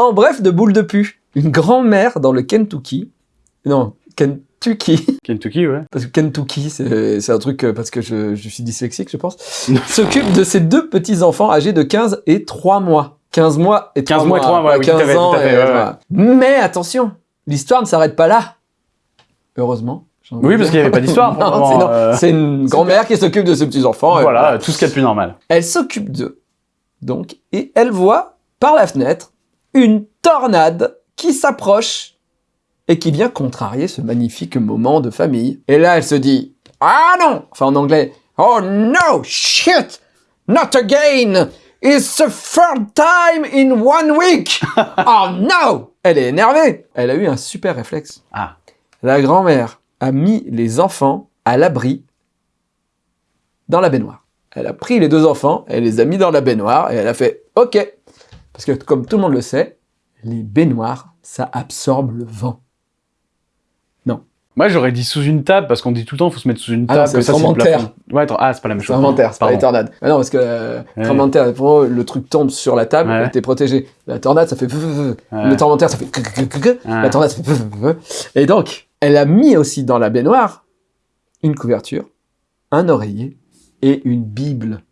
En bref, de boule de pu. Une grand-mère dans le Kentucky. Non, Kentucky. Kentucky, ouais. Parce que Kentucky, c'est un truc euh, parce que je, je suis dyslexique, je pense. S'occupe de ses deux petits-enfants âgés de 15 et 3 mois. 15 mois et 3 15 mois et trois mois, pas oui, tout à 15 fait, ans tout à fait, et- ouais, ouais. voilà. Mais attention, l'histoire ne s'arrête pas là. Heureusement. Oui, parce qu'il n'y avait pas d'histoire. euh, C'est une grand-mère qui s'occupe de ses petits-enfants. et Voilà, tout ce qu'il y a de plus normal. Elle s'occupe d'eux, donc, et elle voit, par la fenêtre, une tornade qui s'approche et qui vient contrarier ce magnifique moment de famille. Et là, elle se dit « Ah non !» Enfin, en anglais « Oh no, shit Not again It's the third time in one week Oh no !» Elle est énervée. Elle a eu un super réflexe. Ah. La grand-mère a mis les enfants à l'abri dans la baignoire. Elle a pris les deux enfants, elle les a mis dans la baignoire et elle a fait « Ok !» Parce que comme tout le monde le sait, les baignoires, ça absorbe le vent. Moi, j'aurais dit sous une table, parce qu'on dit tout le temps, il faut se mettre sous une Ah non, table. le c'est le tremblement de plafond. Ouais, ah, c'est pas la même chose. inventaire, c'est pas les tornades. Ah non, parce que euh, Ouais. tremblement de terre, pour le truc tombe sur la table, Ouais. t'es protégé. La tornade, ça fait... Ouais. Le tremblement de terre, ça fait... La tornade, ça fait... Et donc, elle a mis aussi dans la baignoire une couverture, un oreiller et une Bible.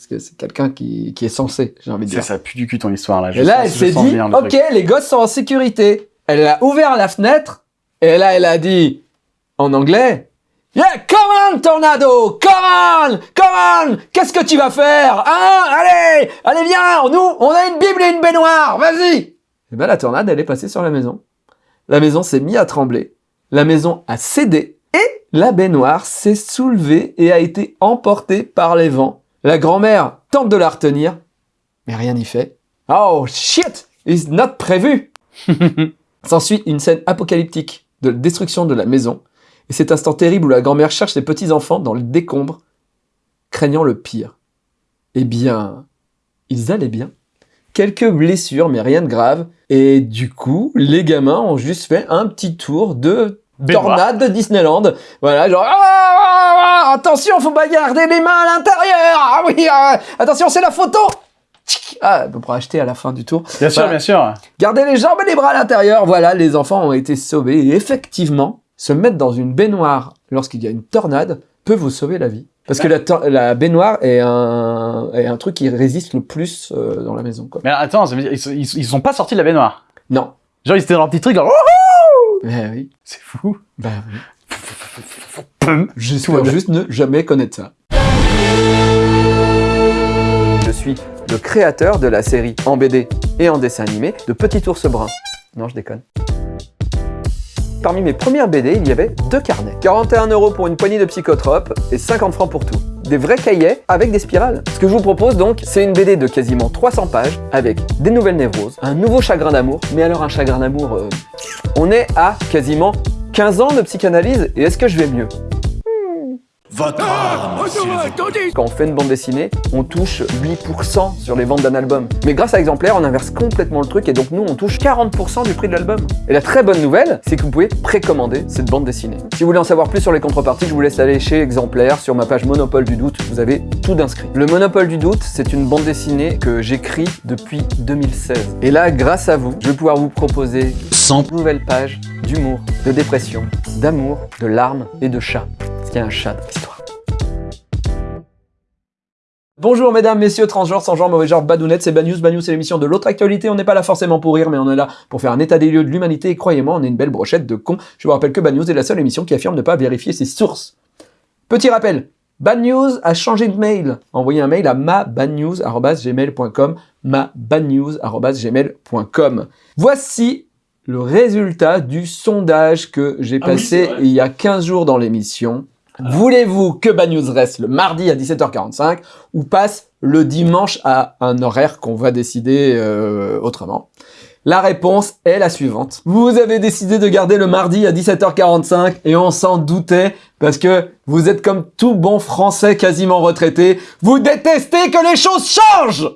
Parce que c'est quelqu'un qui, qui est censé, j'ai envie de Ça, dire. ça pue du cul ton histoire, là. Je Et là, sens- elle s'est dit, le ok, truc. les gosses sont en sécurité. Elle a ouvert la fenêtre, et là, elle a dit, en anglais, Yeah, come on, Tornado, come on, come on, qu'est-ce que tu vas faire, hein, allez, allez, viens, nous, on a une Bible et une baignoire, vas-y. Et ben, la tornade, elle est passée sur la maison. La maison s'est mise à trembler, la maison a cédé, et la baignoire s'est soulevée et a été emportée par les vents. La grand-mère tente de la retenir, mais rien n'y fait. Oh shit, it's not prévu. S'ensuit une scène apocalyptique de destruction de la maison, et cet instant terrible où la grand-mère cherche ses petits-enfants dans le décombre, craignant le pire. Eh bien, ils allaient bien. Quelques blessures, mais rien de grave, et du coup, les gamins ont juste fait un petit tour de. Tornade de Disneyland. Voilà, genre, ah, ah, ah, attention, faut pas garder les mains à l'intérieur. Ah oui, ah, attention, c'est la photo. Ah, on pourra acheter à la fin du tour. Bien sûr, bien sûr. Gardez les jambes et les bras à l'intérieur. Voilà, les enfants ont été sauvés. Et effectivement, se mettre dans une baignoire lorsqu'il y a une tornade peut vous sauver la vie. Parce que la, baignoire est un, est un truc qui résiste le plus euh, dans la maison. Quoi. Mais attends, ils, ils, sont- ils sont pas sortis de la baignoire? Non. Genre, ils étaient dans leur petit truc, genre, Eh oui. c'est fou. Bah oui. J'espère juste ne jamais connaître ça. Je suis le créateur de la série en BD et en dessin animé de Petit Ours Brun. Non, je déconne. Parmi mes premières BD, il y avait deux carnets. 41 euros pour une poignée de psychotropes et 50 francs pour tout. Des vrais cahiers avec des spirales. Ce que je vous propose donc, c'est une BD de quasiment 300 pages avec des nouvelles névroses, un nouveau chagrin d'amour. Mais alors un chagrin d'amour, euh, on est à quasiment 15 ans de psychanalyse et est-ce que je vais mieux? Votre âme, plaît. Quand on fait une bande dessinée, on touche 8% sur les ventes d'un album. Mais grâce à Exemplaire, on inverse complètement le truc et donc nous, on touche 40% du prix de l'album. Et la très bonne nouvelle, c'est que vous pouvez précommander cette bande dessinée. Si vous voulez en savoir plus sur les contreparties, je vous laisse aller chez Exemplaire, sur ma page Monopole du Doute, vous avez tout d'inscrit. Le Monopole du Doute, c'est une bande dessinée que j'écris depuis 2016. Et là, grâce à vous, je vais pouvoir vous proposer 100 nouvelles pages d'humour, de dépression, d'amour, de larmes et de chat. Parce qu'il y a un chat dans l'histoire. Bonjour mesdames, messieurs, transgenres, sans genre, mauvais genre, badounettes, c'est Bad News. Bad News, c'est l'émission de l'autre actualité. On n'est pas là forcément pour rire, mais on est là pour faire un état des lieux de l'humanité. Et croyez-moi, on est une belle brochette de cons. Je vous rappelle que Bad News est la seule émission qui affirme ne pas vérifier ses sources. Petit rappel, Bad News a changé de mail. Envoyez un mail à mabadnews.gmail.com mabadnews.gmail.com Voici le résultat du sondage que j'ai Ah passé il y a 15 jours dans l'émission. Voulez-vous que Bad News reste le mardi à 17h45 ou passe le dimanche à un horaire qu'on va décider euh, autrement? La réponse est la suivante. Vous avez décidé de garder le mardi à 17h45 et on s'en doutait parce que vous êtes comme tout bon français quasiment retraité. Vous détestez que les choses changent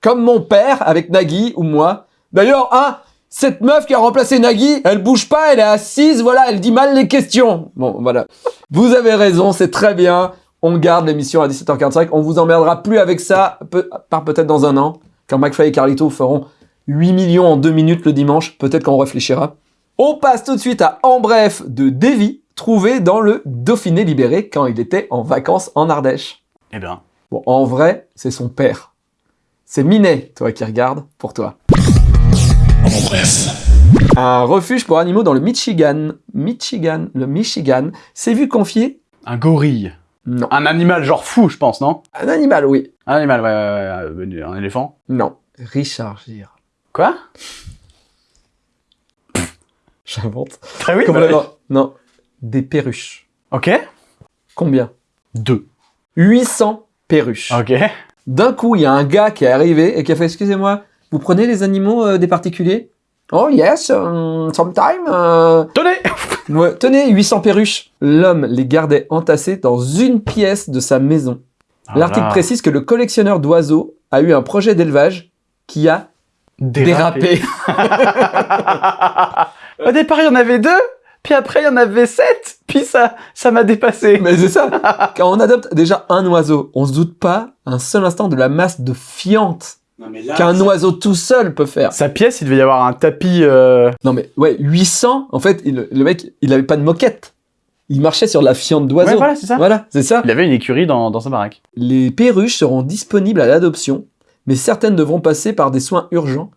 Comme mon père avec Nagui ou moi. D'ailleurs, hein, cette meuf qui a remplacé Nagui, elle bouge pas, elle est assise, voilà, elle dit mal les questions. Bon, voilà. Vous avez raison, c'est très bien. On garde l'émission à 17h45. On vous emmerdera plus avec ça, peu, par peut-être dans un an, quand McFly et Carlito feront 8 millions en 2 minutes le dimanche, peut-être qu'on réfléchira. On passe tout de suite à En bref de Davy, trouvé dans le Dauphiné libéré quand il était en vacances en Ardèche. Eh bien, Bon, en vrai, c'est son père. C'est Minet, toi qui regardes, pour toi. En bref. Un refuge pour animaux dans le Michigan. Michigan, le Michigan, s'est vu confier un gorille. Non. Un animal genre fou, je pense, non? Un animal, oui. Un animal, ouais, ouais, ouais, ouais, un éléphant? Non. Richard Gere. Quoi? J'invente. Très oui, Comme bah, Non. Des perruches. Ok. Combien? Deux. 800 perruches. Ok. D'un coup, il y a un gars qui est arrivé et qui a fait Excusez-moi, vous prenez les animaux euh, des particuliers? Oh yes, um, sometime. euh. Tenez Ouais, tenez, 800 perruches. L'homme les gardait entassés dans une pièce de sa maison. L'article Ah, précise que le collectionneur d'oiseaux a eu un projet d'élevage qui a dérapé. Au départ, il y en avait deux, puis après, il y en avait sept, puis ça ça m'a dépassé. Mais c'est ça. Quand on adopte déjà un oiseau, on se doute pas un seul instant de la masse de fientes qu'un oiseau tout seul peut faire. Sa pièce, il devait y avoir un tapis... euh, Non mais ouais, 800, en fait, il- le mec, il avait pas de moquette. Il marchait sur la fiente d'oiseau. Ouais, voilà, c'est ça. Voilà, c'est ça. Il avait une écurie dans, dans sa baraque. Les perruches seront disponibles à l'adoption, mais certaines devront passer par des soins urgents.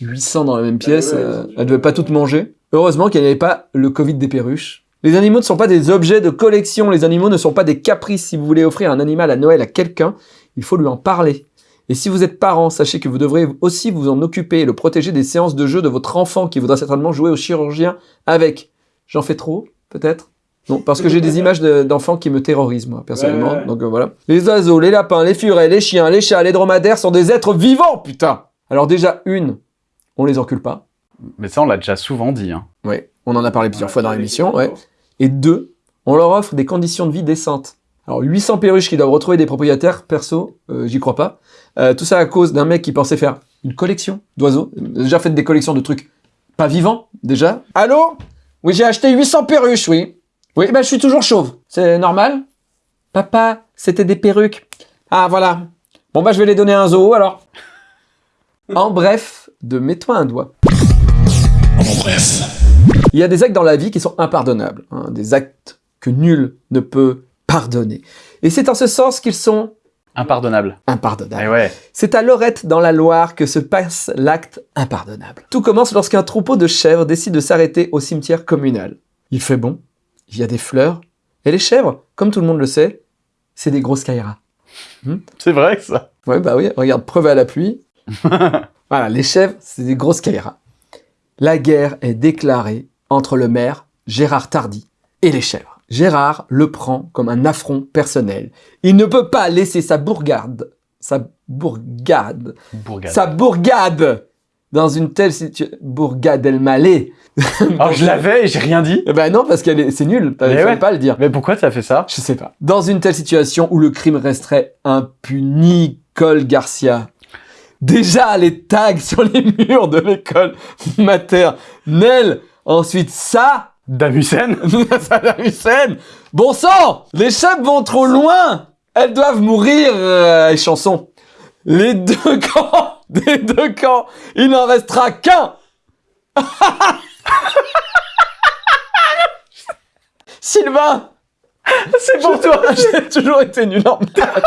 800 dans la même pièce, ouais, euh, elles ne devaient pas toutes manger. Heureusement qu'il n'y avait pas le Covid des perruches. Les animaux ne sont pas des objets de collection, les animaux ne sont pas des caprices. Si vous voulez offrir un animal à Noël à quelqu'un, il faut lui en parler. Et si vous êtes parent, sachez que vous devrez aussi vous en occuper et le protéger des séances de jeu de votre enfant qui voudra certainement jouer au chirurgien avec. J'en fais trop, peut-être? Non, parce que j'ai des images de- d'enfants qui me terrorisent, moi, personnellement. Ouais, ouais. Donc euh, voilà. Les oiseaux, les lapins, les furets, les chiens, les chats, les dromadaires sont des êtres vivants, putain Alors déjà, une, on les encule pas. Mais ça, on l'a déjà souvent dit. Hein. Ouais, on en a parlé plusieurs fois dans l'émission, ouais. Et deux, on leur offre des conditions de vie décentes. Alors 800 perruches qui doivent retrouver des propriétaires, perso, euh, j'y crois pas. Euh, tout ça à cause d'un mec qui pensait faire une collection d'oiseaux. Déjà fait des collections de trucs pas vivants, déjà. Allô? Oui, j'ai acheté 800 perruches, oui. Oui, ben je suis toujours chauve. C'est normal? Papa, c'était des perruques. Ah, voilà. Bon, bah je vais les donner à un zoo, alors. En bref, de mets-toi un doigt. En bref. Il y a des actes dans la vie qui sont impardonnables, hein, des actes que nul ne peut pardonner. Et c'est en ce sens qu'ils sont Impardonnable. impardonnables. Eh ouais. C'est à Lorette, dans la Loire, que se passe l'acte impardonnable. Tout commence lorsqu'un troupeau de chèvres décide de s'arrêter au cimetière communal. Il fait bon, il y a des fleurs, et les chèvres, comme tout le monde le sait, c'est des grosses kairas. C'est vrai que ça. Ouais, bah oui, regarde, preuve à la pluie. voilà, les chèvres, c'est des grosses kairas. La guerre est déclarée entre le maire, Gérard Tardy, et les chèvres. Gérard le prend comme un affront personnel. Il ne peut pas laisser sa bourgade, sa bourgade, Bourgade. sa bourgade dans une telle situation. Bourgade El Malais. Oh, je l'avais et j'ai rien dit. Eh ben non, parce que c'est nul, fallait ouais. pas le dire. Mais pourquoi t'as fait ça? Je sais pas. Dans une telle situation où le crime resterait impuni, Cole Garcia. Déjà les tags sur les murs de l'école maternelle. Ensuite ça, Damusen Saddam Hussein. Bon sang, les chefs vont trop loin. Elles doivent mourir, euh, les chansons. Les deux camps, des deux camps, il n'en restera qu'un. Sylvain, C'est pour toi j'ai toujours été nul en maths.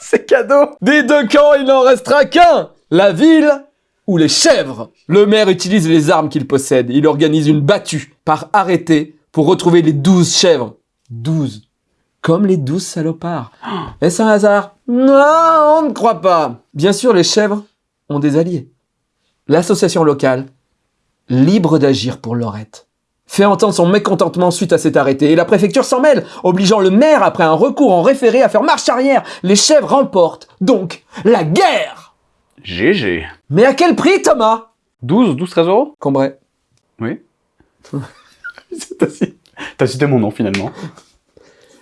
C'est cadeau Des deux camps, il n'en restera qu'un La ville ou les chèvres Le maire utilise les armes qu'il possède. Il organise une battue par arrêté pour retrouver les douze chèvres. Douze. Comme les douze salopards. Est-ce un hasard? Non, on ne croit pas. Bien sûr, les chèvres ont des alliés. L'association locale, libre d'agir pour Lorette, fait entendre son mécontentement suite à cet arrêté et la préfecture s'en mêle, obligeant le maire, après un recours en référé, à faire marche arrière. Les chèvres remportent donc la guerre GG. Mais à quel prix, Thomas? 12, 12, 13 euros? Combray. Oui. T'as cité- mon nom finalement.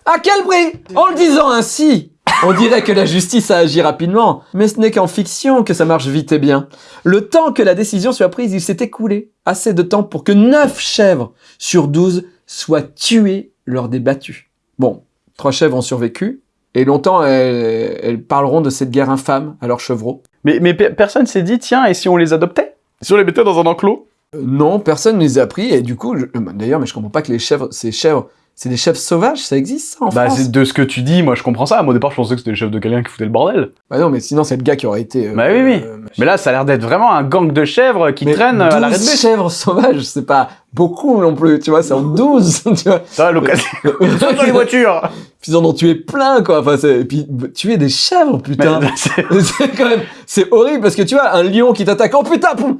À quel prix? En le disant ainsi, on dirait que la justice a agi rapidement, mais ce n'est qu'en fiction que ça marche vite et bien. Le temps que la décision soit prise, il s'est écoulé assez de temps pour que 9 chèvres sur 12 soient tuées lors des battues. Bon, trois chèvres ont survécu, et longtemps elles, elles parleront de cette guerre infâme à leurs chevreaux. Mais, mais pe- personne s'est dit, tiens, et si on les adoptait? Si on les mettait dans un enclos? Non, personne ne les a pris, et du coup, euh, D'ailleurs, mais je comprends pas que les chèvres, ces chèvres, c'est des chèvres sauvages, ça existe ça en Bah, France c'est de ce que tu dis, moi je comprends ça. Moi au départ, je pensais que c'était le chef de quelqu'un qui foutait le bordel. Bah non, mais sinon, c'est le gars qui aurait été... euh, Bah oui, oui. euh, Mais là, ça a l'air d'être vraiment un gang de chèvres qui mais traînent à 12 l'arrêt de bus. chèvres sauvages, c'est pas beaucoup non plus, tu vois, c'est en 12, tu vois. Ça, l'occasion. dans les voitures Puis ils en ont tué plein, quoi. Enfin, c'est- et puis bah, tuer des chèvres, putain. C'est- quand même, c'est horrible parce que tu vois, un lion qui t'attaque, oh putain, poum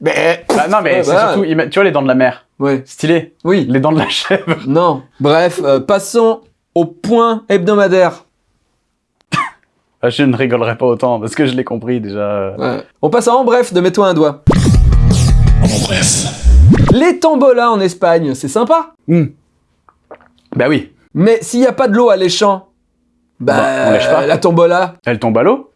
Mais, Bah, non, mais Ouais, c'est surtout, tu vois les dents de la mer. Ouais, Stylé. oui, Les dents de la chèvre. non. Bref, euh, passons au point hebdomadaire. Ah, je ne rigolerai pas autant parce que je l'ai compris déjà. Ouais. On passe à en bref de mets-toi un doigt. En bref. Les tombolas en Espagne, c'est sympa. Hmm. Bah oui. Mais s'il n'y a pas de l'eau à l'échant, bah, Bah, on lèche pas. la tombola. Elle tombe à l'eau.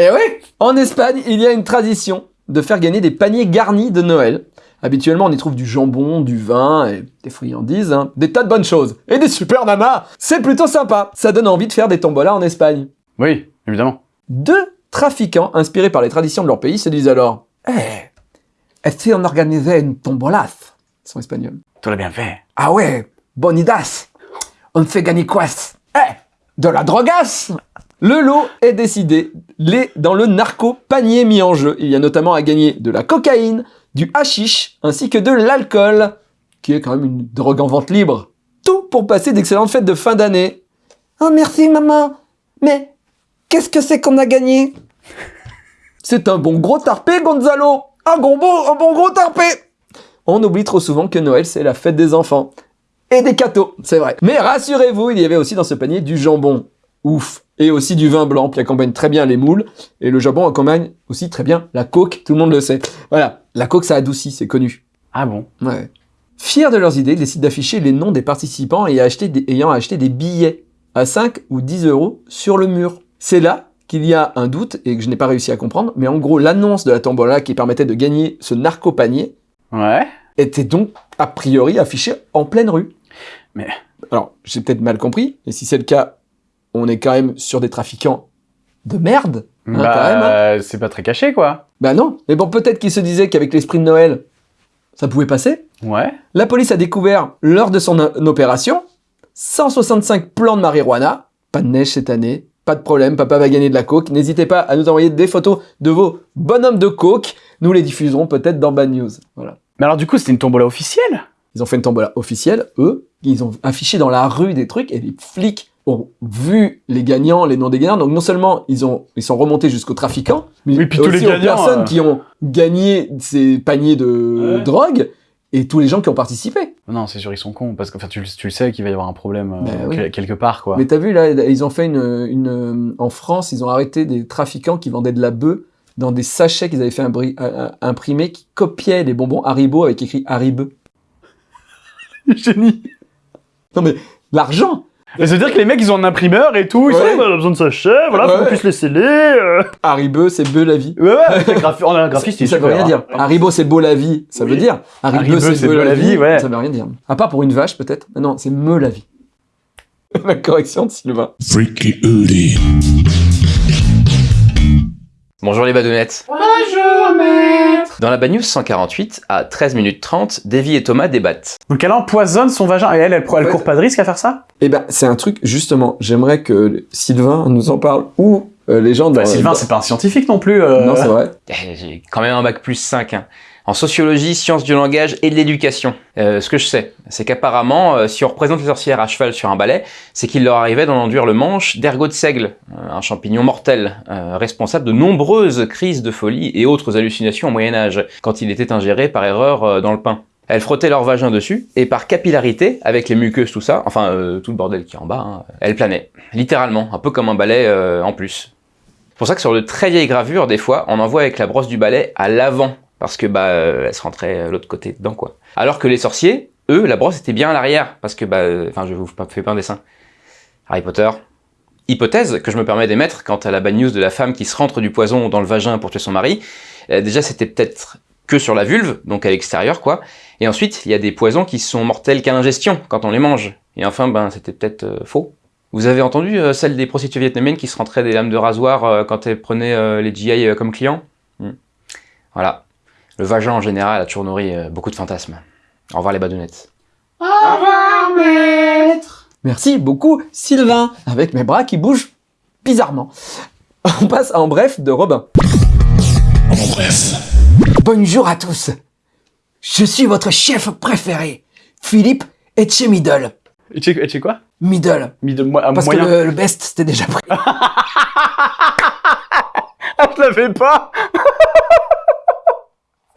Eh oui En Espagne, il y a une tradition de faire gagner des paniers garnis de Noël. Habituellement, on y trouve du jambon, du vin et des friandises, hein. des tas de bonnes choses. Et des super nanas C'est plutôt sympa Ça donne envie de faire des tombolas en Espagne. Oui, évidemment. Deux trafiquants, inspirés par les traditions de leur pays, se disent alors « Eh, et si on organisait une tombolas ?» Ils sont espagnols. Tu l'as bien fait. Ah ouais, bonne idas. On fait gagner quoi? Eh, de la drogasse Le lot est décidé les, dans le narco panier mis en jeu. Il y a notamment à gagner de la cocaïne, du hashish, ainsi que de l'alcool, qui est quand même une drogue en vente libre. Tout pour passer d'excellentes fêtes de fin d'année. Oh merci maman, mais qu'est-ce que c'est qu'on a gagné? C'est un bon gros tarpé Gonzalo Un beau- un bon gros tarpé on oublie trop souvent que Noël, c'est la fête des enfants. Et des cadeaux, c'est vrai. Mais rassurez-vous, il y avait aussi dans ce panier du jambon. Ouf. Et aussi du vin blanc qui accompagne très bien les moules. Et le jambon accompagne aussi très bien la coke, tout le monde le sait. Voilà, la coke ça adoucit, c'est connu. Ah bon? Ouais. Fiers de leurs idées, ils décident d'afficher les noms des participants et acheter des- ayant acheté des billets à 5 ou 10 euros sur le mur. C'est là qu'il y a un doute et que je n'ai pas réussi à comprendre, mais en gros, l'annonce de la tombola qui permettait de gagner ce narco-panier Ouais. était donc a priori affiché en pleine rue. Mais- Alors, j'ai peut-être mal compris, et si c'est le cas, on est quand même sur des trafiquants de merde. hein, bah, hein. c'est pas très caché, quoi. Bah non, mais bon, peut-être qu'ils se disaient qu'avec l'esprit de Noël, ça pouvait passer. Ouais. La police a découvert, lors de son opération, 165 plants de marijuana. Pas de neige cette année, pas de problème, papa va gagner de la coke. N'hésitez pas à nous envoyer des photos de vos bonhommes de coke. Nous les diffuserons peut-être dans Bad News. Voilà. Mais alors, du coup, c'était une tombola officielle? Ils ont fait une tombola officielle, eux. Ils ont affiché dans la rue des trucs et les flics ont vu les gagnants, les noms des gagnants. Donc non seulement ils ont ils sont remontés jusqu'aux trafiquants, mais Oui, puis tous aussi les aux gagnants, personnes euh. qui ont gagné ces paniers de Ouais. drogue et tous les gens qui ont participé. Non, c'est sûr, ils sont cons. Parce que enfin, tu, tu le sais qu'il va y avoir un problème euh, oui. quel- quelque part, quoi. Mais t'as vu là, ils ont fait une, une en France, ils ont arrêté des trafiquants qui vendaient de la bœuf dans des sachets qu'ils avaient fait imbri- imprimer qui copiaient les bonbons Haribo avec écrit Haribo. Génie. Non mais l'argent Mais ça veut dire que les mecs, ils ont un imprimeur et tout. Ils Ouais. sont là, on a besoin de sachet, voilà, faut Ouais. qu'on puisse les sceller. euh. Haribo, c'est beau la vie. Ouais, ouais, avec un graphi- on a un graphiste, il est ça veut super, rien hein. dire. Haribo, c'est beau la vie. Ça veut Oui. dire. Haribo, Haribo, c'est beau la vie. ouais. Ça veut rien dire. À part pour une vache, peut-être. Non, c'est me la vie. la correction de Sylvain. Freaky. Bonjour les badounettes. Bonjour maître. Dans la Bad News 148, à 13 minutes 30, Davy et Thomas débattent. Donc elle empoisonne son vagin et elle, elle, court pas de risque à faire ça? Eh ben, c'est un truc, justement, j'aimerais que Sylvain nous en parle ou euh, les gens dans... bah, Sylvain, dans- c'est pas un scientifique non plus. euh. Non, c'est vrai. Eh, J'ai quand même un bac plus 5. hein. En sociologie, sciences du langage et de l'éducation. Euh, ce que je sais, c'est qu'apparemment, euh, si on représente les sorcières à cheval sur un balai, c'est qu'il leur arrivait d'en enduire le manche d'ergot de seigle, euh, un champignon mortel, euh, responsable de nombreuses crises de folie et autres hallucinations au Moyen-Âge, quand il était ingéré par erreur dans le pain. Elles frottaient leur vagin dessus, et par capillarité, avec les muqueuses, tout ça, enfin tout le bordel qui est en bas, hein, elles planaient. Littéralement, un peu comme un balai en plus. C'est pour ça que sur de très vieilles gravures, des fois, on en voit avec la brosse du balai à l'avant, parce que bah, euh, elle se rentrait euh, l'autre côté dedans, quoi. Alors que les sorciers, eux, la brosse était bien à l'arrière, parce que bah, euh, enfin, je vous fais pas un dessin. Harry Potter. Hypothèse que je me permets d'émettre quant à la bad news de la femme qui se rentre du poison dans le vagin pour tuer son mari. Déjà, c'était peut-être que sur la vulve, donc à l'extérieur, quoi. Et ensuite, il y a des poisons qui sont mortels qu'à l'ingestion, quand on les mange. Et enfin, ben, c'était peut-être faux. Vous avez entendu celle des prostituées vietnamiennes qui se rentraient des lames de rasoir quand elles prenaient les GI comme clients? Hmm. Voilà. Le vagin en général a toujours nourri euh, beaucoup de fantasmes. Au revoir les badounettes. Merci beaucoup, Sylvain, avec mes bras qui bougent bizarrement. On passe en bref de Robin. En bref. Bonjour à tous. Je suis votre chef préféré, Philippe Etchemiddle. Et tu et quoi? Middle. Mis de moi, à Parce moyen. que le, le best, c'était déjà pris. Ah, je l'avais pas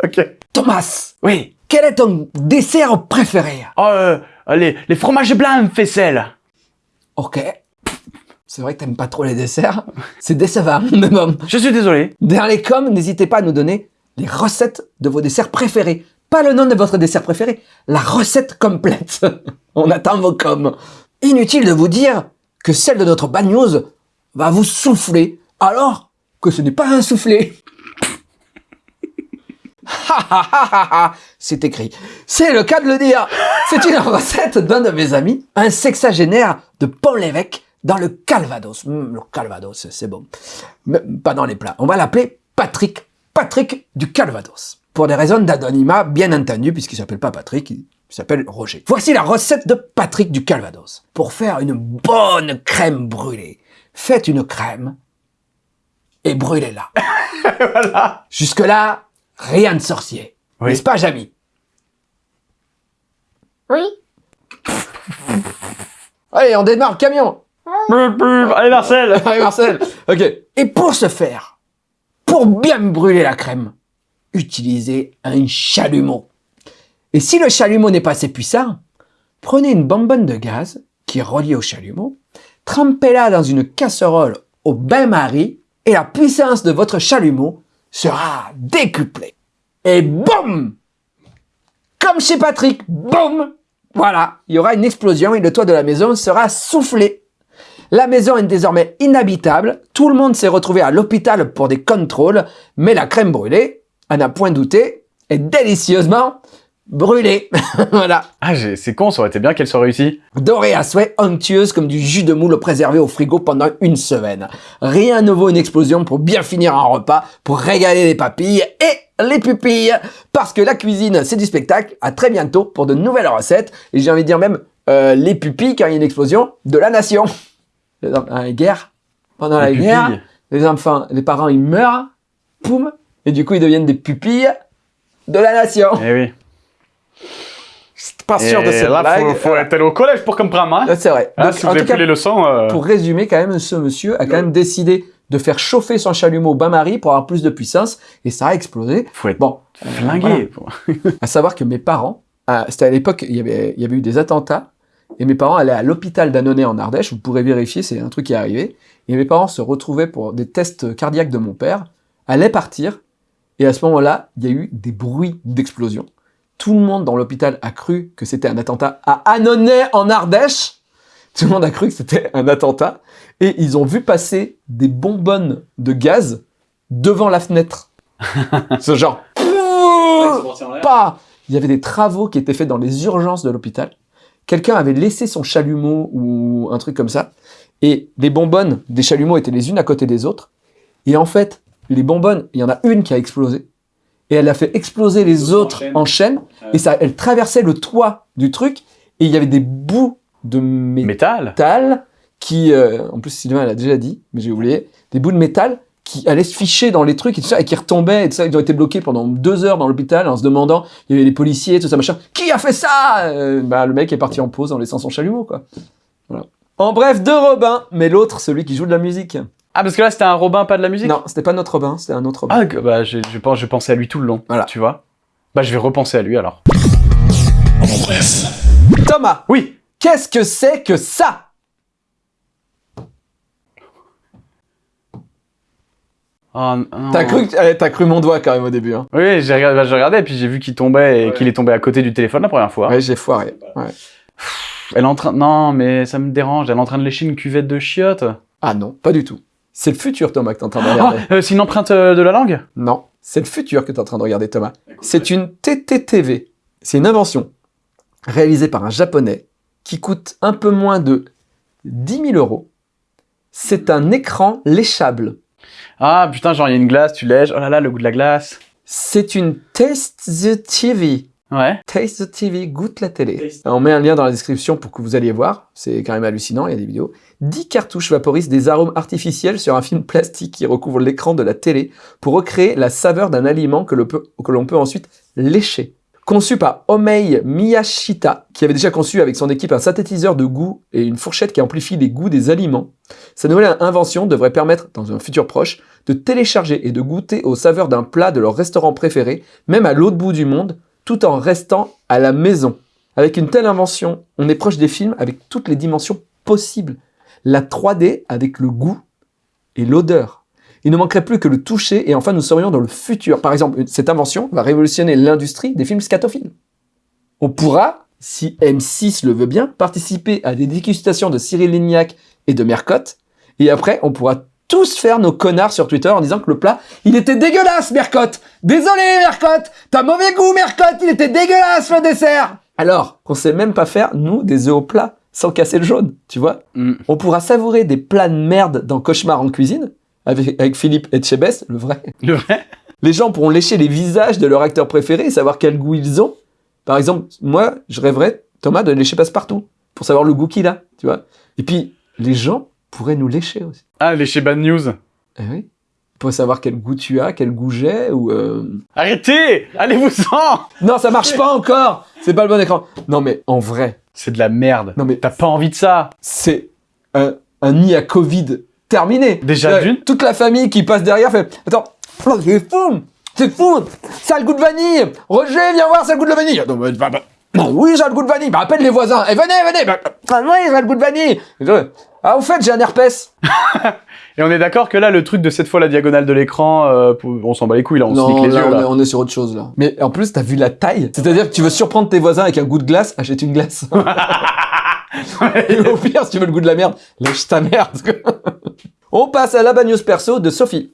Ok. Thomas, Oui. quel est ton dessert préféré? Oh, euh, les, les fromages blancs, faisselle. Ok. C'est vrai que t'aimes pas trop les desserts. C'est décevant, mais bon. Je suis désolé. Dans les coms, n'hésitez pas à nous donner les recettes de vos desserts préférés. Pas le nom de votre dessert préféré, la recette complète. On attend vos coms. Inutile de vous dire que celle de notre bad news va vous souffler, alors que ce n'est pas un soufflé. Ha, ha, ha, ha, ha. C'est écrit. C'est le cas de le dire. C'est une recette d'un de mes amis, un sexagénaire de Pont-l'Évêque dans le Calvados. Hum, le Calvados, c'est bon. Mais pas dans les plats. On va l'appeler Patrick. Patrick du Calvados. Pour des raisons d'anonymat, bien entendu, puisqu'il s'appelle pas Patrick, il s'appelle Roger. Voici la recette de Patrick du Calvados. Pour faire une bonne crème brûlée, faites une crème et brûlez-la. voilà. Jusque-là, rien de sorcier. Oui. N'est-ce pas, Jamy? Oui. Allez, on démarre le camion Allez, Marcel Allez, Marcel Ok. Et pour ce faire, pour bien brûler la crème, utilisez un chalumeau. Et si le chalumeau n'est pas assez puissant, prenez une bonbonne de gaz qui est reliée au chalumeau, trempez-la dans une casserole au bain-marie et la puissance de votre chalumeau sera décuplée. Et boum Comme chez Patrick, boum Voilà, il y aura une explosion et le toit de la maison sera soufflé. La maison est désormais inhabitable, tout le monde s'est retrouvé à l'hôpital pour des contrôles, mais la crème brûlée, à n'a point douté, est délicieusement brûlée. voilà. Ah, c'est con, ça aurait été bien qu'elle soit réussie. Dorée à souhait, onctueuse comme du jus de moule préservé au frigo pendant une semaine. Rien ne vaut une explosion pour bien finir un repas, pour régaler les papilles et les pupilles. Parce que la cuisine, c'est du spectacle. À très bientôt pour de nouvelles recettes. Et j'ai envie de dire même euh, les pupilles quand il y a une explosion de la nation. Dans la guerre, pendant la Les guerre, pupilles. les enfants, les parents, ils meurent, poum, et du coup ils deviennent des pupilles de la nation. Eh oui. C'est pas sûr de Et cette là, blague. faut, faut être allé au collège pour comprendre, hein. Là, C'est vrai. Donc, si en vous avez tout cas, pris les leçons... euh, pour résumer, quand même, ce monsieur a quand même décidé de faire chauffer son chalumeau au bain-marie pour avoir plus de puissance, et ça a explosé. Faut être Bon, euh, flingué. voilà. À savoir que mes parents, euh, c'était à l'époque, il y avait, il y avait eu des attentats, et mes parents allaient à l'hôpital d'Annonay en Ardèche, vous pourrez vérifier, c'est un truc qui est arrivé, et mes parents se retrouvaient pour des tests cardiaques de mon père, allaient partir, et à ce moment-là, il y a eu des bruits d'explosion. Tout le monde dans l'hôpital a cru que c'était un attentat à Annonay en Ardèche. Tout le monde a cru que c'était un attentat. Et ils ont vu passer des bonbonnes de gaz devant la fenêtre. Ce genre. Pas. Il y avait des travaux qui étaient faits dans les urgences de l'hôpital. Quelqu'un avait laissé son chalumeau ou un truc comme ça. Et les bonbonnes des chalumeaux étaient les unes à côté des autres. Et en fait, les bonbonnes, il y en a une qui a explosé. Et elle a fait exploser les autres en chaîne. Et ça, elle traversait le toit du truc. Et il y avait des bouts de métal Métal qui, euh, en plus Sylvain l'a déjà dit, mais j'ai oublié, des bouts de métal qui allaient se ficher dans les trucs et tout ça, et qui retombaient, et tout ça, ils ont été bloqués pendant deux heures dans l'hôpital en se demandant, il y avait les policiers, tout ça, machin, qui a fait ça? Euh, Bah le mec est parti en pause en laissant son chalumeau, quoi. Voilà. En bref, deux Robins, mais l'autre, celui qui joue de la musique. Ah, parce que là, c'était un Robin, pas de la musique Non, c'était pas notre Robin, c'était un autre Robin. Ah, que- bah, je, je pense, je pensais à lui tout le long. Voilà. Tu vois Bah, je vais repenser à lui alors. En bref. Thomas, Oui qu'est-ce que c'est que ça? Oh, non. T'as cru, t'as cru mon doigt quand même au début, hein. Oui, j'ai regardé, bah, j'ai regardé, et puis j'ai vu qu'il tombait et qu'il est tombé à côté du téléphone la première fois. Ouais, j'ai foiré. Ouais. Elle est en train. Non, mais ça me dérange. Elle est en train de lécher une cuvette de chiottes. Ah non, pas du tout. C'est le futur, Thomas, que t'es en train de Oh, regarder. euh, c'est une empreinte euh, de la langue? Non, c'est le futur que tu es en train de regarder, Thomas. C'est une TTTV. C'est une invention réalisée par un japonais qui coûte un peu moins de 10 000 euros. C'est un écran léchable. Ah putain, genre il y a une glace, tu lèches. Oh là là, le goût de la glace. C'est une Taste the TV. Ouais. Taste the TV, goûte la télé. On met un lien dans la description pour que vous alliez voir. C'est quand même hallucinant, il y a des vidéos. 10 cartouches vaporisent des arômes artificiels sur un film plastique qui recouvre l'écran de la télé pour recréer la saveur d'un aliment que l'on peut, ensuite lécher. Conçu par Omei Miyashita, qui avait déjà conçu avec son équipe un synthétiseur de goût et une fourchette qui amplifie les goûts des aliments, sa nouvelle invention devrait permettre, dans un futur proche, de télécharger et de goûter aux saveurs d'un plat de leur restaurant préféré, même à l'autre bout du monde, tout en restant à la maison. Avec une telle invention, on est proche des films avec toutes les dimensions possibles. La 3D avec le goût et l'odeur. Il ne manquerait plus que le toucher et enfin nous serions dans le futur. Par exemple, cette invention va révolutionner l'industrie des films scatophiles. On pourra, si M6 le veut bien, participer à des dégustations de Cyril Lignac et de Mercotte. Et après, on pourra tous faire nos connards sur Twitter en disant que le plat, il était dégueulasse, Mercotte. Désolé, Mercotte. T'as mauvais goût, Mercotte. Il était dégueulasse, le dessert. Alors qu'on sait même pas faire, nous, des œufs au plat, sans casser le jaune, tu vois. Mm. On pourra savourer des plats de merde dans Cauchemar en cuisine, avec, avec Philippe Etchebest, le vrai. Le vrai? Les gens pourront lécher les visages de leur acteur préféré et savoir quel goût ils ont. Par exemple, moi, je rêverais, Thomas, de lécher Passepartout, pour savoir le goût qu'il a, tu vois. Et puis, les gens pourraient nous lécher aussi. Ah, les chez Bad News. Eh oui. Pour savoir quel goût tu as, quel goût j'ai, ou... euh, Arrêtez Allez-vous-en Non, ça marche pas encore C'est pas le bon écran. Non, mais en vrai, C'est de la merde. Non, mais- T'as pas envie de ça c'est un, un nid à Covid terminé. Déjà Euh, d'une Toute la famille qui passe derrière fait Attends, oh, c'est fou C'est fou Ça a le goût de vanille Roger, viens voir, ça a le goût de la vanille Non, mais, bah, bah, oui, a le goût de vanille Bah, appelle les voisins Et venez, venez bah, bah, Oui, ça a le goût de vanille Ah, au fait, j'ai un herpès Et on est d'accord que là, le truc de cette fois la diagonale de l'écran, euh, on s'en bat les couilles, là, on se Non, nique les là, yeux, on, là. Est, on est sur autre chose, là. Mais en plus, t'as vu la taille C'est-à-dire que tu veux surprendre tes voisins avec un goût de glace, achète une glace. Et au pire, si tu veux le goût de la merde, lâche ta merde. On passe à la bad news perso de Sophie.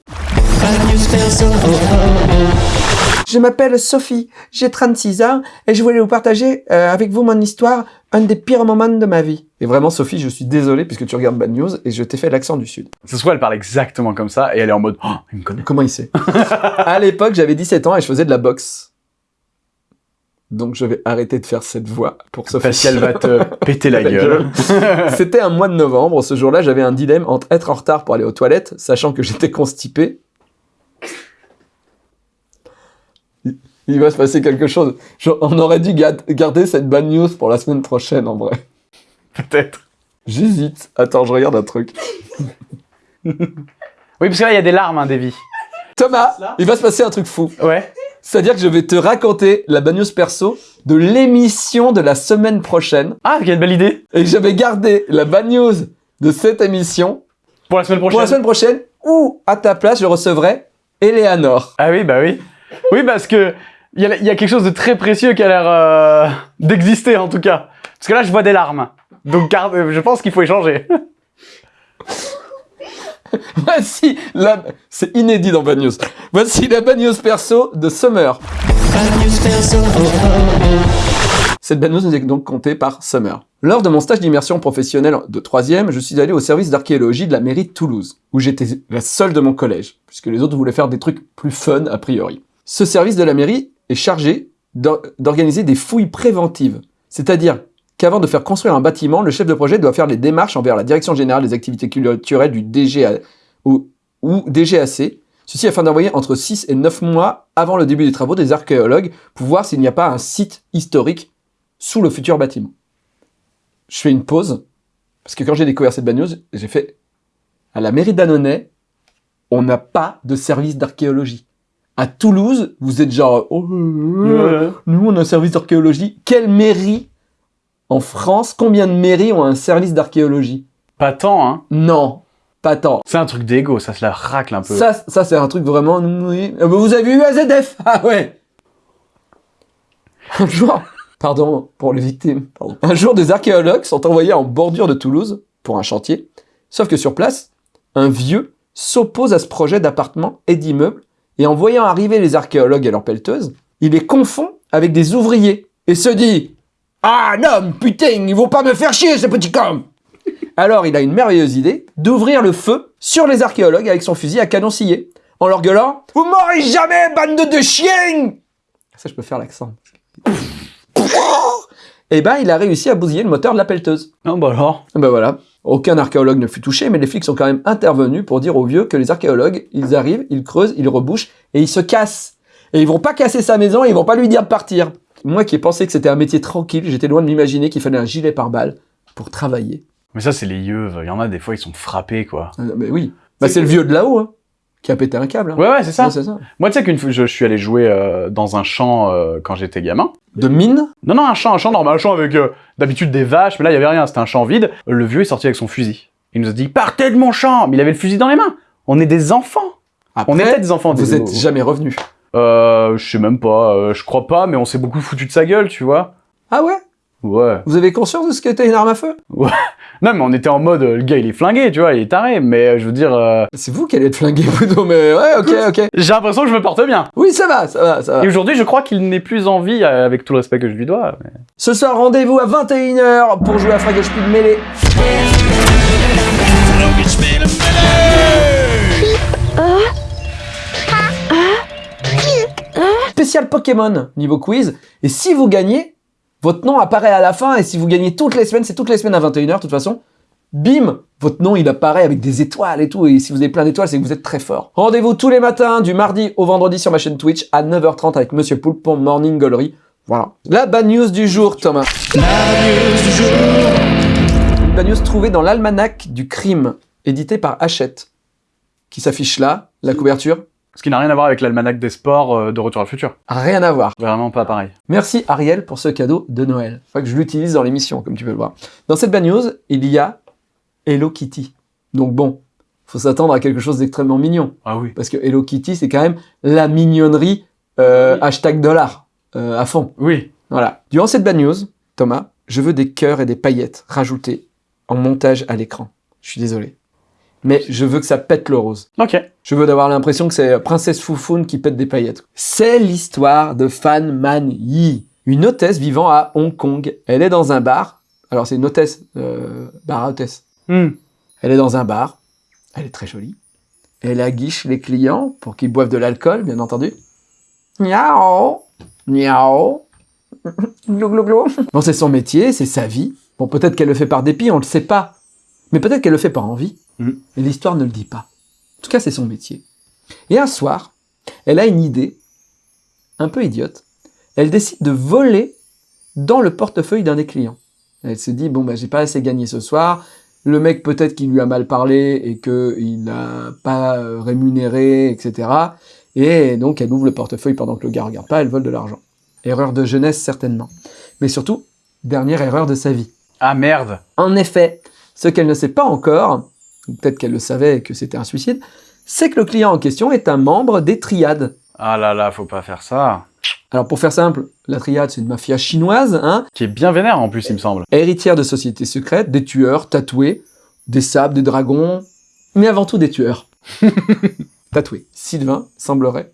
Je m'appelle Sophie, j'ai 36 ans et je voulais vous partager euh, avec vous mon histoire, un des pires moments de ma vie. Et vraiment, Sophie, je suis désolé puisque tu regardes Bad News et je t'ai fait l'accent du Sud. Ce soit elle parle exactement comme ça, et elle est en mode, oh, il me connaît. Comment il sait? À l'époque, j'avais 17 ans et je faisais de la boxe. Donc je vais arrêter de faire cette voix pour Sophie. Parce qu'elle va te péter la La gueule. C'était un mois de novembre. Ce jour-là, j'avais un dilemme entre être en retard pour aller aux toilettes, sachant que j'étais constipé. Il- va se passer quelque chose. Je- on aurait dû ga- garder cette bad news pour la semaine prochaine, en vrai. Peut-être. J'hésite. Attends, je regarde un truc. Oui, parce que là, il y a des larmes, hein, Davy. Thomas, il va se passer un truc fou. Ouais. C'est-à-dire que je vais te raconter la bad news perso de l'émission de la semaine prochaine. Ah, quelle belle idée. Et je vais garder la bad news de cette émission Pour la semaine prochaine. pour la semaine prochaine où, à ta place, je recevrai Eleanor. Ah oui, bah oui. Oui, parce que il y, a- il y a quelque chose de très précieux qui a l'air euh, d'exister, en tout cas. Parce que là, je vois des larmes. Donc, garde, euh, je pense qu'il faut échanger. Voici la... C'est inédit dans Bad News. Voici la Bad News perso de Summer. Cette Bad News nous est donc comptée par Summer. Lors de mon stage d'immersion professionnelle de troisième, je suis allé au service d'archéologie de la mairie de Toulouse, où j'étais la seule de mon collège, puisque les autres voulaient faire des trucs plus fun a priori. Ce service de la mairie est chargé d'or- d'organiser des fouilles préventives, c'est-à-dire qu'avant de faire construire un bâtiment, le chef de projet doit faire les démarches envers la Direction Générale des Activités Culturelles du DGA, DGAC, ceci afin d'envoyer entre 6 et 9 mois avant le début des travaux des archéologues pour voir s'il n'y a pas un site historique sous le futur bâtiment. Je fais une pause, parce que quand j'ai découvert cette bad news, j'ai fait à la mairie d'Annonay, on n'a pas de service d'archéologie. À Toulouse, vous êtes genre, oh, euh, nous on a un service d'archéologie. Quelle mairie en France, combien de mairies ont un service d'archéologie? Pas tant, hein. Non, pas tant. C'est un truc d'égo, ça se la racle un peu. Ça, ça c'est un truc vraiment. Euh, Vous avez eu AZF Ah ouais Un jour, pardon pour les victimes, pardon. Un jour, des archéologues sont envoyés en bordure de Toulouse pour un chantier. Sauf que sur place, un vieux s'oppose à ce projet d'appartement et d'immeuble et en voyant arriver les archéologues et leurs pelleteuses, il les confond avec des ouvriers et se dit Ah non, putain, ils vont pas me faire chier ces petits cons alors il a une merveilleuse idée d'ouvrir le feu sur les archéologues avec son fusil à canon scié. en leur gueulant « Vous mourrez jamais, bande de chiens !» Ça, je peux faire l'accent. Et ben, il a réussi à bousiller le moteur de la pelleteuse. Non, bah alors. Ben voilà. Aucun archéologue ne fut touché, mais les flics sont quand même intervenus pour dire aux vieux que les archéologues, ils arrivent, ils creusent, ils rebouchent et ils se cassent. Et ils vont pas casser sa maison et ils vont pas lui dire de partir. Moi qui ai pensé que c'était un métier tranquille, j'étais loin de m'imaginer qu'il fallait un gilet pare-balles pour travailler. Mais ça, c'est les yeux. Il y en a des fois, ils sont frappés, quoi. Euh, Mais oui. Bah, c'est le vieux de là-haut, hein, qui a pété un câble. hein. Ouais, ouais, c'est ça. Ouais, ça. Moi, tu sais qu'une fois, je, je suis allé jouer euh, dans un champ euh, quand j'étais gamin. De mine Non, non, un champ, un champ normal, un champ avec euh, d'habitude des vaches, mais là, il y avait rien, c'était un champ vide. Le vieux est sorti avec son fusil. Il nous a dit Partez de mon champ Mais il avait le fusil dans les mains. On est des enfants. Après, On était des enfants. vous des- êtes jamais revenu. Euh, je sais même pas, euh, je crois pas, mais on s'est beaucoup foutu de sa gueule, tu vois. Ah ouais? Ouais. Vous avez conscience de ce qu'était une arme à feu? Non, mais on était en mode, euh, le gars, il est flingué, tu vois, il est taré, mais euh, je veux dire, euh, C'est vous qui allez être flingué, plutôt, mais ouais, ok, ok. j'ai l'impression que je me porte bien. Oui, ça va, ça va, ça va. Et aujourd'hui, je crois qu'il n'est plus en vie, euh, avec tout le respect que je lui dois. mais- Ce soir, rendez-vous à 21h pour jouer à Frag Speed Melee. Spécial Pokémon niveau quiz. Et si vous gagnez, votre nom apparaît à la fin. Et si vous gagnez toutes les semaines, c'est toutes les semaines à 21h de toute façon. Bim, votre nom il apparaît avec des étoiles et tout. Et si vous avez plein d'étoiles, c'est que vous êtes très fort. Rendez-vous tous les matins du mardi au vendredi sur ma chaîne Twitch à 9h30 avec Monsieur Poulpe pour Morning Gallery. Voilà. La bad news du jour, Thomas. Une bad news trouvée dans l'almanach du crime, édité par Hachette, qui s'affiche là, la couverture. Ce qui n'a rien à voir avec l'almanach des sports euh, de Retour à le futur. Rien à voir. Vraiment pas pareil. Merci Ariel pour ce cadeau de Noël. Faut que je l'utilise dans l'émission, comme tu peux le voir. Dans cette bad news, il y a Hello Kitty. Donc bon, faut s'attendre à quelque chose d'extrêmement mignon. Ah oui. Parce que Hello Kitty, c'est quand même la mignonnerie euh, Oui. hashtag dollar euh, à fond. Oui. Voilà. Durant cette bad news, Thomas, je veux des cœurs et des paillettes rajoutés en montage à l'écran. Je suis désolé. Mais je veux que ça pète le rose. Ok. Je veux d'avoir l'impression que c'est Princesse Foufoune qui pète des paillettes. C'est l'histoire de Fan Man Yi, une hôtesse vivant à Hong Kong. Elle est dans un bar. Alors c'est une hôtesse, euh, bar à hôtesse. Hmm. Elle est dans un bar. Elle est très jolie. Elle aguiche les clients pour qu'ils boivent de l'alcool, bien entendu. Miao, miao, glou glou glou. Bon, c'est son métier, c'est sa vie. Bon, peut-être qu'elle le fait par dépit, on le sait pas. Mais peut-être qu'elle le fait par envie. Mm. Et l'histoire ne le dit pas. En tout cas, c'est son métier. Et un soir, elle a une idée, un peu idiote. Elle décide de voler dans le portefeuille d'un des clients. Elle se dit, bon, bah, j'ai pas assez gagné ce soir. Le mec, peut-être qu'il lui a mal parlé et qu'il n'a pas euh, rémunéré, etc. Et donc, elle ouvre le portefeuille pendant que le gars regarde pas, elle vole de l'argent. Erreur de jeunesse, certainement. Mais surtout, dernière erreur de sa vie. Ah merde. En effet, ce qu'elle ne sait pas encore, ou peut-être qu'elle le savait et que c'était un suicide, c'est que le client en question est un membre des triades. Ah là là, faut pas faire ça. Alors pour faire simple, la triade c'est une mafia chinoise, hein, Qui est bien vénère en plus, il me semble. héritière de sociétés secrètes, des tueurs tatoués, des sables, des dragons, mais avant tout des tueurs. tatoués. Sylvain, semblerait,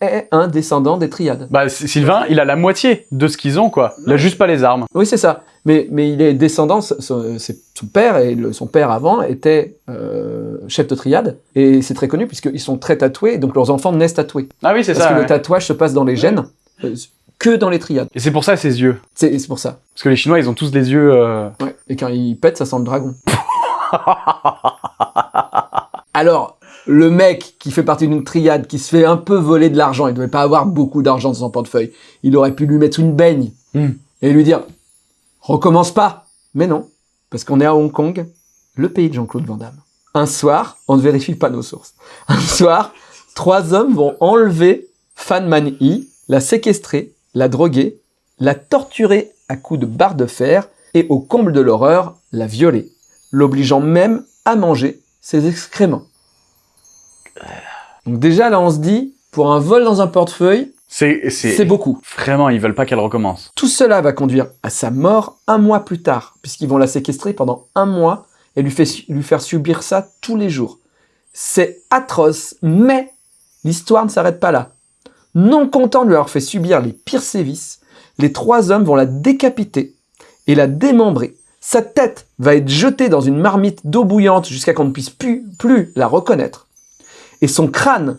est un descendant des triades. Bah, Sylvain, il a la moitié de ce qu'ils ont, quoi. Il a juste pas les armes. Oui, c'est ça. Mais, mais il est descendant, son, son- c'est- son père et le- son père avant était euh, chef de triade. Et c'est très connu puisqu'ils sont très tatoués, et donc leurs enfants naissent tatoués. Ah oui, c'est Parce ça. que ouais. le tatouage se passe dans les gènes euh, que dans les triades. Et c'est pour ça ses yeux. C'est c'est pour ça. Parce que les Chinois, ils ont tous des yeux. euh, Ouais. Et quand ils pètent, ça sent le dragon. Alors, le mec qui fait partie d'une triade, qui se fait un peu voler de l'argent, il devait pas avoir beaucoup d'argent dans son portefeuille. Il aurait pu lui mettre une baigne Hmm. et lui dire recommence pas. Mais non, parce qu'on est à Hong Kong, le pays de Jean-Claude Van Damme. Un soir, on ne vérifie pas nos sources. Un soir, trois hommes vont enlever Fan Man Yi, la séquestrer, la droguer, la torturer à coups de barre de fer et au comble de l'horreur, la violer, l'obligeant même à manger ses excréments. Donc déjà là on se dit, pour un vol dans un portefeuille, C'est, beaucoup. vraiment, ils veulent pas qu'elle recommence. Tout cela va conduire à sa mort un mois plus tard, puisqu'ils vont la séquestrer pendant un mois et lui, fait su- lui faire subir ça tous les jours. C'est atroce, mais l'histoire ne s'arrête pas là. Non content de lui avoir fait subir les pires sévices, les trois hommes vont la décapiter et la démembrer. Sa tête va être jetée dans une marmite d'eau bouillante jusqu'à qu'on ne puisse plus, plus la reconnaître. Et son crâne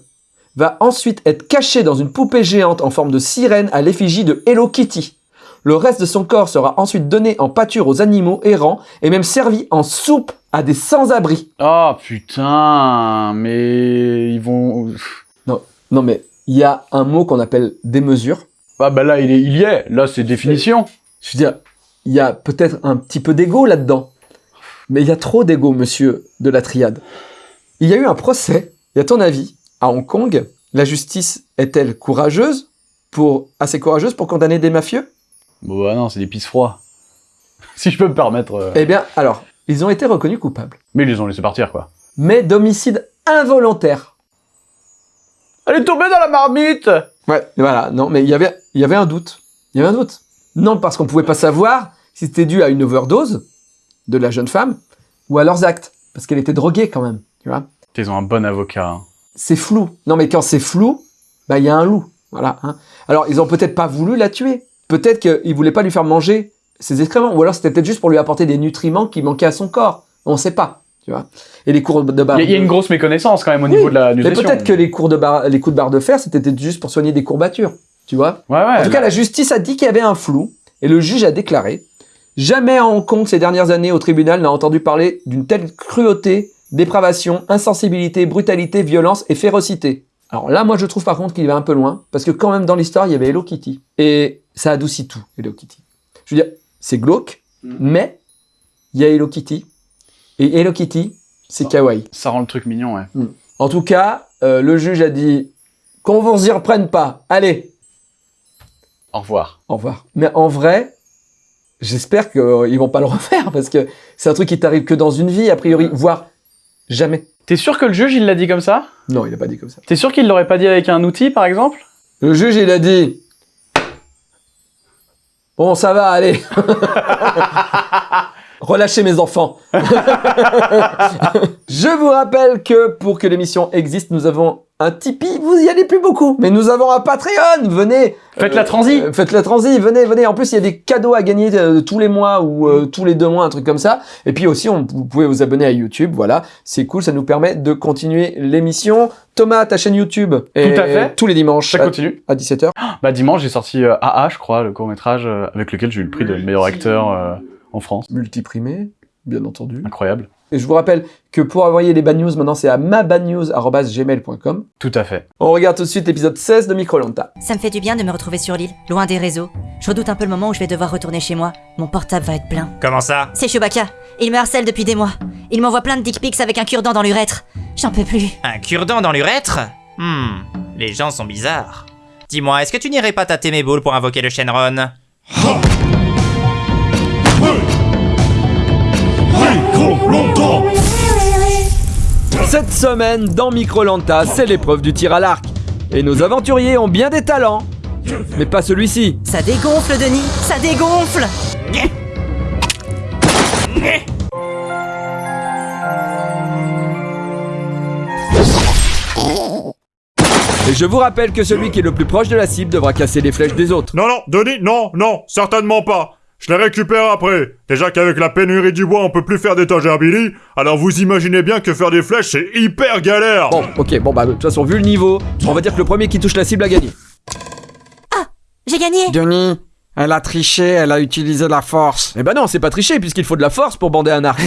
va ensuite être caché dans une poupée géante en forme de sirène à l'effigie de Hello Kitty. Le reste de son corps sera ensuite donné en pâture aux animaux errants et même servi en soupe à des sans-abri. Oh putain, mais ils vont. Non mais il y a un mot qu'on appelle démesure. Ah bah là, il, est, il y est. Là, c'est définition. Je veux dire, il y a peut-être un petit peu d'ego là-dedans. Mais il y a trop d'ego, monsieur de la triade. Il y a eu un procès, et à ton avis, à Hong Kong, la justice est-elle courageuse pour, assez courageuse pour condamner des mafieux? Bon, bah non, c'est des pisse froids. si je peux me permettre. euh. Eh bien, alors, ils ont été reconnus coupables. Mais ils les ont laissés partir, quoi. Mais d'homicide involontaire. Elle est tombée dans la marmite Ouais, voilà, non, mais il y avait, y avait un doute. Il y avait un doute. Non, parce qu'on pouvait pas savoir si c'était dû à une overdose de la jeune femme ou à leurs actes. Parce qu'elle était droguée quand même, tu vois. Ils ont un bon avocat. hein. c'est flou. Non, mais quand c'est flou, bah il y a un loup. Voilà. hein. Alors ils ont peut-être pas voulu la tuer. Peut-être qu'ils voulaient pas lui faire manger ses excréments, ou alors c'était peut-être juste pour lui apporter des nutriments qui manquaient à son corps. On sait pas, tu vois. Et les cours de barre. Il y, a- il y a une grosse méconnaissance quand même au Oui, niveau de la Mais nutrition. peut-être que les cours de les coups de barre de fer, c'était juste pour soigner des courbatures, tu vois. Ouais, ouais. En tout cas, la justice a dit qu'il y avait un flou, et le juge a déclaré Jamais à Hong Kong ces dernières années au tribunal n'a entendu parler d'une telle cruauté, dépravation, insensibilité, brutalité, violence et férocité. Alors là, moi, je trouve par contre qu'il va un peu loin, parce que quand même dans l'histoire, il y avait Hello Kitty. Et ça adoucit tout, Hello Kitty. Je veux dire, c'est glauque, mais il y a Hello Kitty. Et Hello Kitty, c'est kawaii. Ça rend le truc mignon, ouais. En tout cas, euh, le juge a dit qu'on vous y reprenne pas. Allez, Au revoir. au revoir. Mais en vrai, j'espère qu'ils vont pas le refaire parce que c'est un truc qui t'arrive que dans une vie, a priori, voire jamais. T'es sûr que le juge, il l'a dit comme ça? Non, il a pas dit comme ça. T'es sûr qu'il l'aurait pas dit avec un outil, par exemple? Le juge, il a dit Bon, ça va, allez. Relâchez mes enfants. Je vous rappelle que pour que l'émission existe, nous avons un Tipeee. Vous y allez plus beaucoup, mais nous avons un Patreon. Venez. Faites la transi. Euh, faites la transi. Venez, venez. En plus, il y a des cadeaux à gagner euh, tous les mois ou euh, tous les deux mois, un truc comme ça. Et puis aussi, on, vous pouvez vous abonner à YouTube. Voilà, c'est cool. Ça nous permet de continuer l'émission. Thomas, ta chaîne YouTube. est à fait. Tous les dimanches Ça à, continue. à 17h. Bah dimanche, j'ai sorti AA, je crois, le court-métrage avec lequel j'ai eu le prix de meilleur acteur en France. multiprimé, bien entendu. Incroyable. Et je vous rappelle que pour envoyer les bad news, maintenant c'est à mabadnews.gmail.com. Tout à fait. On regarde tout de suite l'épisode 16 de Microlanta. Ça me fait du bien de me retrouver sur l'île, loin des réseaux. Je redoute un peu le moment où je vais devoir retourner chez moi. Mon portable va être plein. Comment ça? C'est Chewbacca. Il me harcèle depuis des mois. Il m'envoie plein de dick pics avec un cure-dent dans l'urètre. J'en peux plus. Un cure-dent dans l'urètre? Hmm, les gens sont bizarres. Dis-moi, est-ce que tu n'irais pas tâter mes boules pour invoquer le Shenron? Longtemps Cette semaine, dans Microlanta, c'est l'épreuve du tir à l'arc. Et nos aventuriers ont bien des talents. Mais pas celui-ci. Ça dégonfle, Denis. Ça dégonfle. Et je vous rappelle que celui qui est le plus proche de la cible devra casser les flèches des autres. Non, non, Denis, non, non, certainement pas. Je les récupère après. Déjà qu'avec la pénurie du bois, on peut plus faire d'étagères Billy, alors vous imaginez bien que faire des flèches, c'est hyper galère. Bon, ok, bon bah de toute façon, vu le niveau, on va dire que le premier qui touche la cible a gagné. J'ai gagné. Denis, elle a triché, elle a utilisé la force. Eh ben non, c'est pas tricher puisqu'il faut de la force pour bander un arc.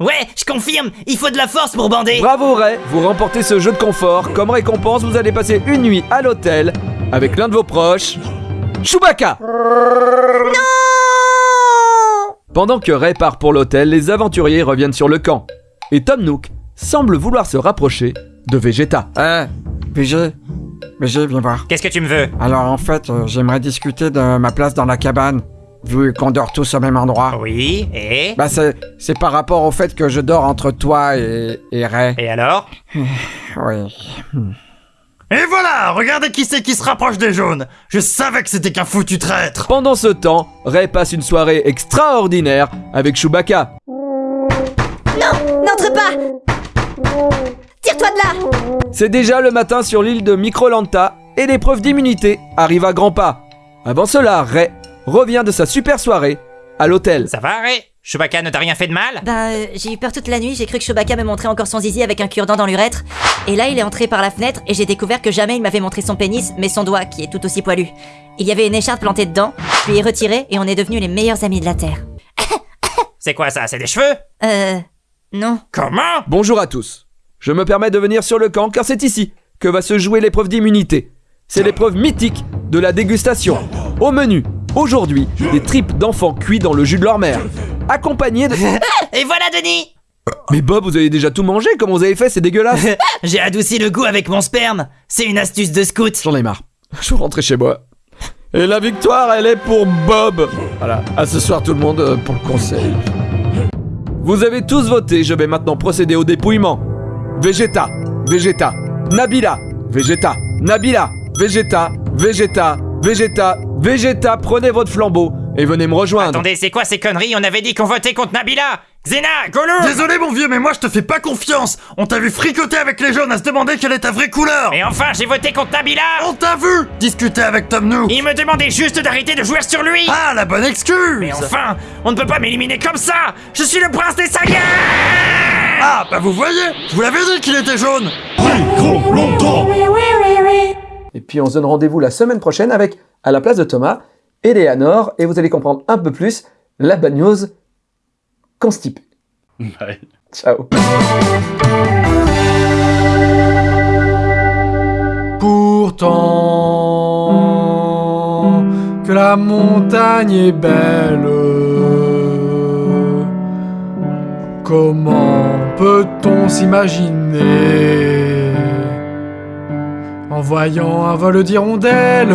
Ouais, je confirme, il faut de la force pour bander Bravo Ray, vous remportez ce jeu de confort. Comme récompense, vous allez passer une nuit à l'hôtel avec l'un de vos proches, Chewbacca. Pendant que Ray part pour l'hôtel, les aventuriers reviennent sur le camp. Et Tom Nook semble vouloir se rapprocher de Vegeta. Eh, BG, BG, viens voir. Qu'est-ce que tu me veux? Alors en fait, euh, j'aimerais discuter de ma place dans la cabane, vu qu'on dort tous au même endroit. Oui, et? Bah c'est, c'est par rapport au fait que je dors entre toi et, et Ray. Et alors? Oui. Et voilà Regardez qui c'est qui se rapproche des jaunes Je savais que c'était qu'un foutu traître Pendant ce temps, Ray passe une soirée extraordinaire avec Chewbacca. Non, n'entre pas. Tire-toi de là. C'est déjà le matin sur l'île de Microlanta et l'épreuve d'immunité arrive à grands pas. Avant cela, Ray revient de sa super soirée à l'hôtel. Ça va, Ray? Chewbacca ne t'a rien fait de mal? Ben, euh, j'ai eu peur toute la nuit, j'ai cru que Chewbacca me montrait encore son zizi avec un cure-dent dans l'urètre. Et là, il est entré par la fenêtre et j'ai découvert que jamais il m'avait montré son pénis, mais son doigt, qui est tout aussi poilu. Il y avait une écharpe plantée dedans, je lui ai retiré et on est devenus les meilleurs amis de la Terre. C'est quoi ça? C'est des cheveux? Euh... Non. Comment? Bonjour à tous. Je me permets de venir sur le camp car c'est ici que va se jouer l'épreuve d'immunité. C'est l'épreuve mythique de la dégustation. Au menu, aujourd'hui, des tripes d'enfants cuits dans le jus de leur mère. Accompagné de... Et voilà Denis Mais Bob, vous avez déjà tout mangé Comment vous avez fait C'est dégueulasse J'ai adouci le goût avec mon sperme. C'est une astuce de scout. J'en ai marre. Je veux rentrer chez moi. Et la victoire, elle est pour Bob. Voilà. À ce soir, tout le monde, euh, pour le conseil. Vous avez tous voté. Je vais maintenant procéder au dépouillement. Vegeta, Vegeta, Nabila, Vegeta, Nabila, Vegeta, Vegeta, Vegeta, Vegeta. Prenez votre flambeau et venez me rejoindre. Attendez, c'est quoi ces conneries? On avait dit qu'on votait contre Nabila! Xena Gollum Désolé mon vieux, mais moi je te fais pas confiance. On t'a vu fricoter avec les jaunes à se demander quelle est ta vraie couleur. Et enfin, j'ai voté contre Nabila! On t'a vu discuter avec Tom Nook. Il me demandait juste d'arrêter de jouer sur lui! Ah, la bonne excuse. Mais enfin, on ne peut pas m'éliminer comme ça! Je suis le prince des Saiyans Ah, bah vous voyez Je vous l'avais dit qu'il était jaune. Et puis on se donne rendez-vous la semaine prochaine avec, à la place de Thomas, Eleanor, et vous allez comprendre un peu plus la bagnose constipée. Bye. Ciao. Pourtant que la montagne est belle. Comment peut-on s'imaginer? En voyant un vol d'hirondelles